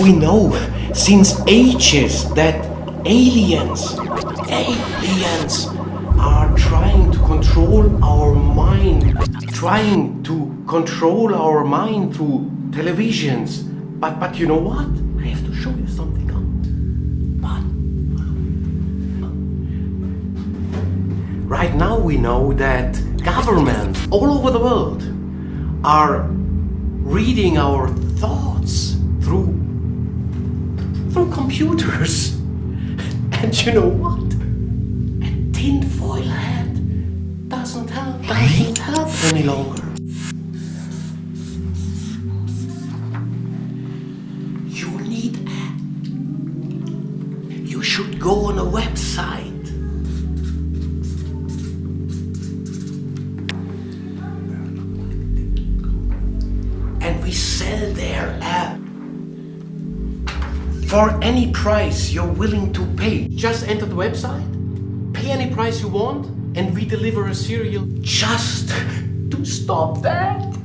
We know since ages that aliens, aliens are trying to control our mind, trying to control our mind through televisions. But but you know what? I have to show you something. Right now we know that governments all over the world are reading our thoughts computers. And you know what? A tinfoil hat doesn't help, doesn't help any longer. You need a you should go on a website. And we sell their app for any price you're willing to pay. Just enter the website, pay any price you want, and we deliver a cereal just to stop that.